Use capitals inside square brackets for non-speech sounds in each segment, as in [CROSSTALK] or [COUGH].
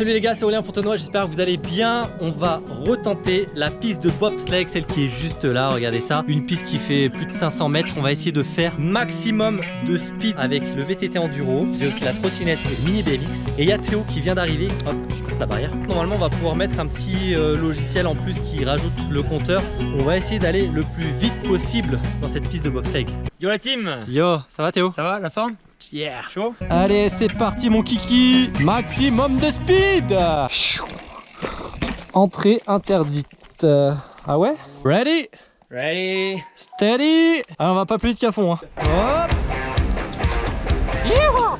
salut les gars, c'est Aurélien Fontenoy, j'espère que vous allez bien. On va retenter la piste de bobsleigh, celle qui est juste là, regardez ça. Une piste qui fait plus de 500 mètres. On va essayer de faire maximum de speed avec le VTT Enduro. J'ai aussi la trottinette Mini BMX. Et il y a Théo qui vient d'arriver. Hop, je passe la barrière. Normalement, on va pouvoir mettre un petit euh, logiciel en plus qui rajoute le compteur. On va essayer d'aller le plus vite possible dans cette piste de bobsleigh. Yo la team Yo, ça va Théo? Ça va la forme? Yeah Chaud Allez, c'est parti mon kiki. Maximum de speed. Entrée interdite. Euh, Ah ouais? Ready? Ready. Steady. Alors on va pas plus vite qu'à fond. Hein. Hop. Yeehaw.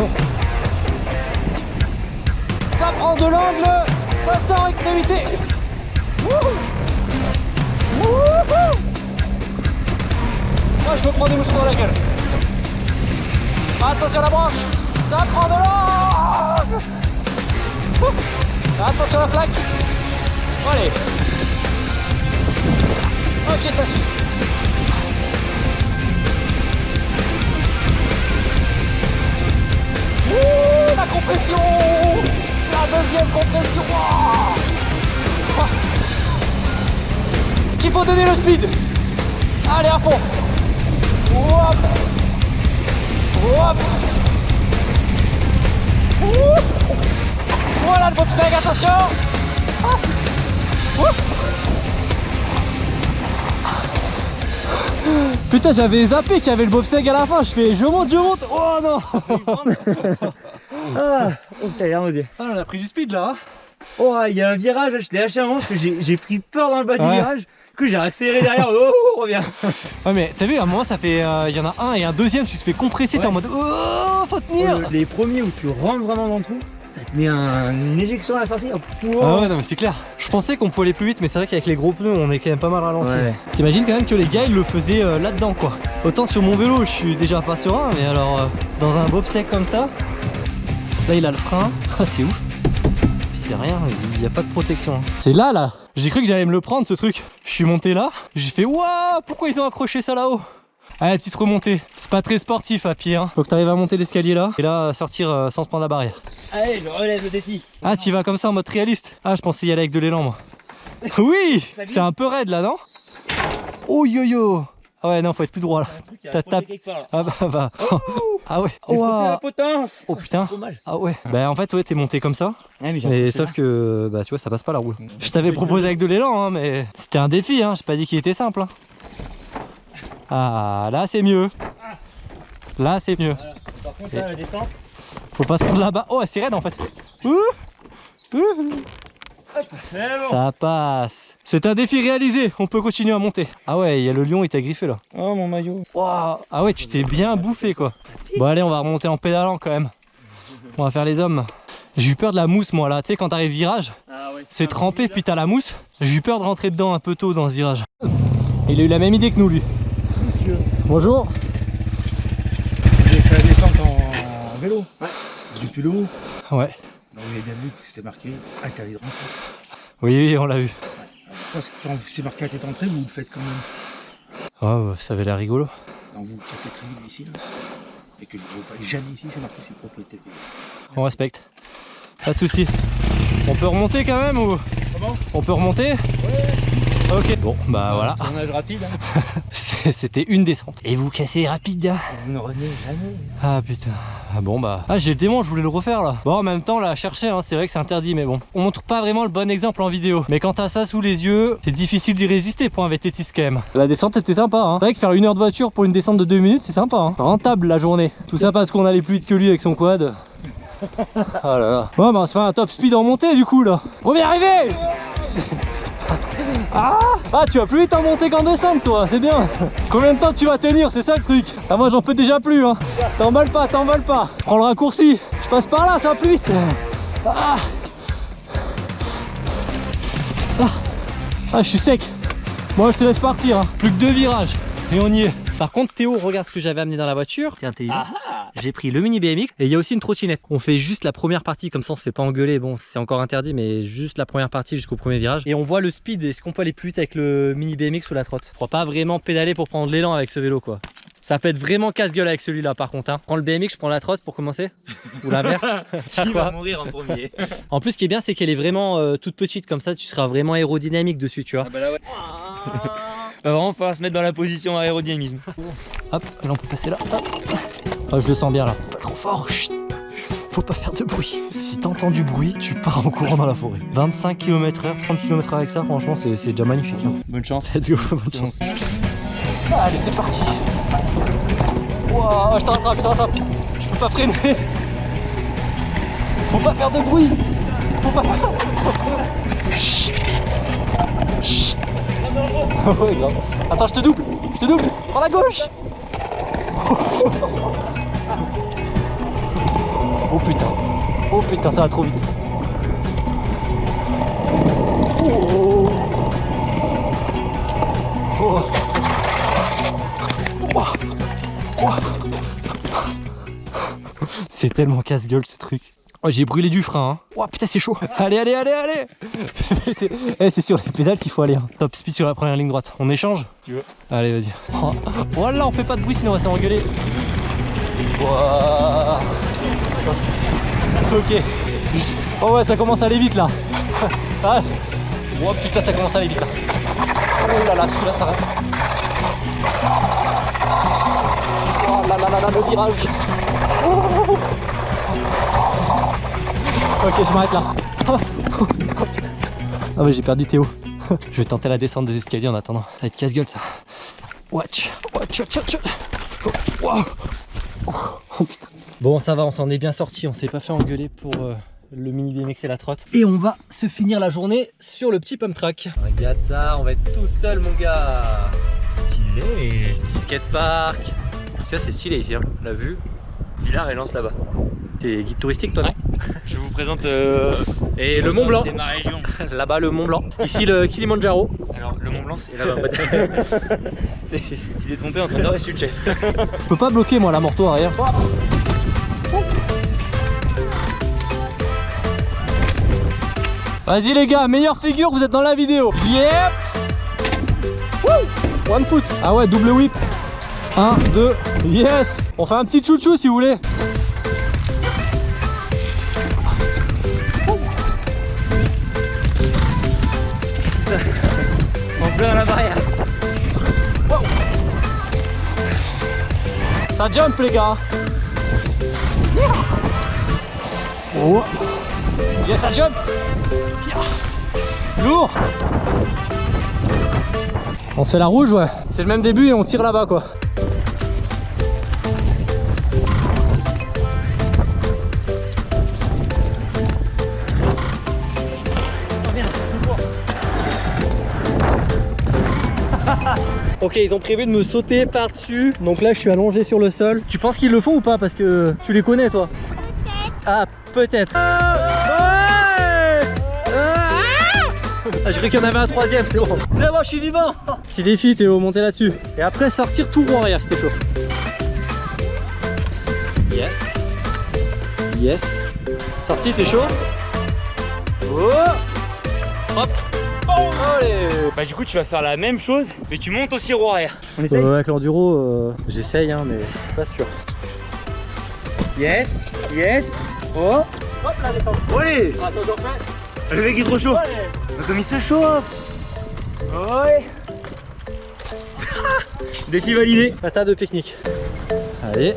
Oh. Ça prend de l'angle. Ça sort extrémité Wouhou Moi je me prends des mouches dans la gueule. Attention à la branche. Ça prend de l'angle Attention à la plaque. Allez. Ok ça suit. Ouh, la compression. La deuxième compression. Il faut donner le speed Allez à fond Hop Hop Ouh. Voilà le bobsleigh, attention Ah. Ouh. Putain j'avais zappé qu'il y avait le bobsleigh à la fin, je fais je monte, je monte, oh non [LAUGHS] Ah Oh Ah on a pris du speed là hein. Oh, il y a un virage, je l'ai lâché un moment parce que j'ai pris peur dans le bas du virage. Du coup, j'ai accéléré derrière. Oh, oh, reviens [LAUGHS] Ouais mais t'as vu à un moment ça fait, euh, il y en a un et un deuxième, tu te fais compresser, t'es en mode oh faut tenir Oh, Les premiers où tu rentres vraiment dans le trou, ça te met un- une éjection à la sortie. Oh. Ah ouais non mais c'est clair Je pensais qu'on pouvait aller plus vite mais c'est vrai qu'avec les gros pneus on est quand même pas mal ralenti Ouais. T'imagines quand même que les gars ils le faisaient euh, là-dedans quoi Autant sur mon vélo je suis déjà pas serein mais alors euh, dans un bobsleigh comme ça Là il a le frein, [LAUGHS] Ah, c'est ouf Puis c'est rien, il n'y a pas de protection. C'est là là J'ai cru que j'allais me le prendre ce truc. Je suis monté là, j'ai fait waouh pourquoi ils ont accroché ça là-haut? Allez petite remontée, c'est pas très sportif à pied hein. Faut que t'arrives à monter l'escalier là et là sortir euh, sans se prendre la barrière. Allez, je relève le défi. ah, tu vas comme ça en mode réaliste? Ah, je pensais y aller avec de l'élan, moi. [LAUGHS] Oui. C'est un peu raide là, non? Oh yo yo Ah ouais, non, faut être plus droit là. T'as tapé. quelque part, là. Ah bah bah. [LAUGHS] Ah ouais. Coupé la potence. Oh putain. Trop mal. Ah ouais. Bah en fait, ouais, t'es monté comme ça. Ouais, mais sauf que, bah tu vois, ça passe pas la roue. Je t'avais proposé avec de l'élan, hein, mais c'était un défi, hein. J'ai pas dit qu'il était simple. hein. Ah, là c'est mieux. Là c'est mieux. Voilà. Par contre, là, la descente. Faut pas se prendre là-bas. Oh, c'est raide en fait. Ouh. Ouh. Bon. Ça passe. C'est un défi réalisé. On peut continuer à monter. Ah ouais, il y a le lion, il t'a griffé là. Oh, mon maillot. Waouh. Ah ouais, tu t'es bien bouffé quoi. Bon allez, on va remonter en pédalant quand même. On va faire les hommes. J'ai eu peur de la mousse moi là. Tu sais quand t'arrives virage, Ah ouais, c'est trempé puis t'as la mousse. J'ai eu peur de rentrer dedans un peu tôt dans ce virage. Il a eu la même idée que nous lui. Monsieur. Bonjour. J'ai fait la descente en vélo. Depuis le haut. Ouais. Donc vous avez bien vu que c'était marqué interdit de rentrer. Oui, oui, on l'a vu. Parce que quand c'est marqué à tête entrée, vous le faites quand même. Oh, ça avait l'air rigolo. Donc vous cassez très vite d'ici là. Et que je ne vous fasse jamais ici, c'est marqué c'est propriété privée. On respecte. Pas de soucis. On peut remonter quand même ou? Comment? On peut remonter? Ok. Bon, bah voilà. Tournage rapide. hein. [LAUGHS] [LAUGHS] C'était une descente. Et vous cassez rapide. hein. Vous ne revenez jamais. Ah putain. Ah bon bah. Ah j'ai le démon, je voulais le refaire là. Bon en même temps là, chercher, hein, c'est vrai que c'est interdit, mais bon. On montre pas vraiment le bon exemple en vidéo. Mais quand t'as ça sous les yeux, c'est difficile d'y résister pour un VTTiste quand même. La descente était sympa, hein. C'est vrai que faire une heure de voiture pour une descente de deux minutes, c'est sympa, hein. Rentable la journée. Tout ça parce qu'on allait plus vite que lui avec son quad. [LAUGHS] Oh là là. Bon bah on se fait un top speed en montée du coup là. On vient arriver Ah Ah tu vas plus vite en montée qu'en descente toi, c'est bien. Combien de temps tu vas tenir, c'est ça le truc Ah moi j'en peux déjà plus hein. T'emballes pas, t'emballes pas. Prends le raccourci. Je passe par là, ça va plus vite. Ah. Ah, Ah, je suis sec. Moi je te laisse partir hein. Plus que deux virages. Et on y est. Par contre Théo, regarde ce que j'avais amené dans la voiture. T'es intelligent j'ai pris le mini BMX et il y a aussi une trottinette. On fait juste la première partie, comme ça on se fait pas engueuler. Bon, c'est encore interdit, mais juste la première partie jusqu'au premier virage. Et on voit le speed. Est-ce qu'on peut aller plus vite avec le mini BMX ou la trotte? Je crois pas vraiment pédaler pour prendre l'élan avec ce vélo, quoi. Ça peut être vraiment casse-gueule avec celui-là par contre. Hein. Prends le BMX, je prends la trotte pour commencer Ou l'inverse [LAUGHS] Il va mourir en premier. En plus, ce qui est bien, c'est qu'elle est vraiment euh, toute petite, comme ça tu seras vraiment aérodynamique dessus, tu vois. Ah bah là ouais. [LAUGHS] Va vraiment falloir se mettre dans la position aérodynamisme. Hop, là on peut passer là. Hop. Oh, je le sens bien là. Pas trop fort. chut. Faut pas faire de bruit. Si t'entends du bruit, tu pars en courant dans la forêt. 25 km/h, 30 km/h avec ça, franchement, c'est c'est déjà magnifique. hein. Bonne chance. Let's go, bonne chance. Allez, c'est parti. Wow, je te rattrape, je te rattrape. Je peux pas freiner. Faut pas faire de bruit. Faut pas faire. Chut. Chut. [LAUGHS] ouais, grave. Attends, je te double. Je te double. Prends la gauche. Oh putain. Oh putain, ça va trop vite. Oh. Oh. C'est tellement casse-gueule ce truc. Oh, j'ai brûlé du frein. Hein. Oh putain, c'est chaud. [LAUGHS] Allez, allez, allez, allez. [LAUGHS] Eh, c'est sur les pédales qu'il faut aller. hein. Top speed sur la première ligne droite. On échange Tu veux Allez, vas-y. Oh. Voilà, on fait pas de bruit sinon on va s'engueuler. Ok. Oh ouais, ça commence à aller vite là. [LAUGHS] Ah. Oh putain, ça commence à aller vite là. Oh là là, celui-là, ça va. Oh là là là là, le virage. Oh. Ok, je m'arrête là. [LAUGHS] Ah ouais, j'ai perdu Théo. [LAUGHS] Je vais tenter la descente des escaliers en attendant. Ça va être casse-gueule ça. Watch, watch, watch, watch. Oh, wow. Oh, putain. Bon, ça va, on s'en est bien sorti. On s'est pas fait engueuler pour euh, le mini BMX et la trotte. Et on va se finir la journée sur le petit pump track. Regarde ça, on va être tout seul, mon gars. Stylé. Skatepark. Vois, c'est stylé ici, hein. la vue. Villard et lance là-bas. T'es guide touristique, toi, non Je vous présente euh, Et le Mont Blanc. C'est ma région. [LAUGHS] Là-bas, le Mont Blanc. Ici, le Kilimanjaro. Alors le Mont Blanc c'est là-bas. [LAUGHS] [LAUGHS] c'est tu t'es trompé entre nord et sud chef. Je peux pas bloquer, moi, la morto arrière. Vas-y les gars, meilleure figure, vous êtes dans la vidéo. Yep Woo One foot. Ah ouais, double whip. 1, 2, yes On fait un petit chouchou si vous voulez. Ça jump les gars. Oh. Yes, ça jump. Lourd. On se fait la rouge ouais. C'est le même début et on tire là-bas quoi Ok, ils ont prévu de me sauter par-dessus. Donc là, je suis allongé sur le sol. Tu penses qu'ils le font ou pas? Parce que tu les connais, toi Ah, peut-être. Ah, je croyais qu'il y en avait un troisième, c'est bon. C'est bon, je suis vivant Petit défi, Théo, monter là-dessus. Et après, sortir tout rond arrière, c'était chaud. Yes. Yes. Sorti, t'es chaud? Oh Hop Allez Bah du coup tu vas faire la même chose mais tu montes aussi roue arrière. On essaye avec l'enduro, euh, j'essaye, hein, mais je suis pas sûr. Yes, yes. Oh, Hop. Attends, j'en fais. Le mec est trop chaud. Allez. Comme il se chauffe. Ouais. Défi [LAUGHS] validé. Patin de pique-nique. Allez.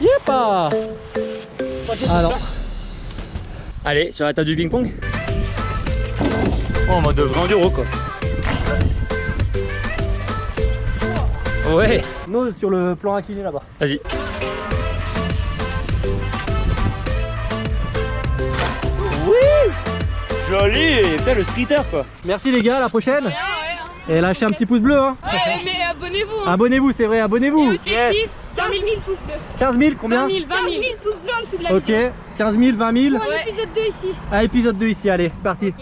Yepa Alors, Allez, sur la table du ping-pong. Oh, en mode vrai enduro quoi. Ouais, nose sur le plan incliné là-bas. vas-y. Oui Joli Putain le streeter quoi Merci les gars, à la prochaine. Et lâchez un petit pouce bleu. Hein. Ouais, mais abonnez-vous. hein. Abonnez-vous, c'est vrai, abonnez-vous. objectif, 15 000 pouces bleus. 15 000, 20 combien 000, 20 000 pouces bleus en dessous de la Ok, vidéo. 15 000, 20 000. Pour épisode 2 ici. À épisode 2 ici, allez, c'est parti.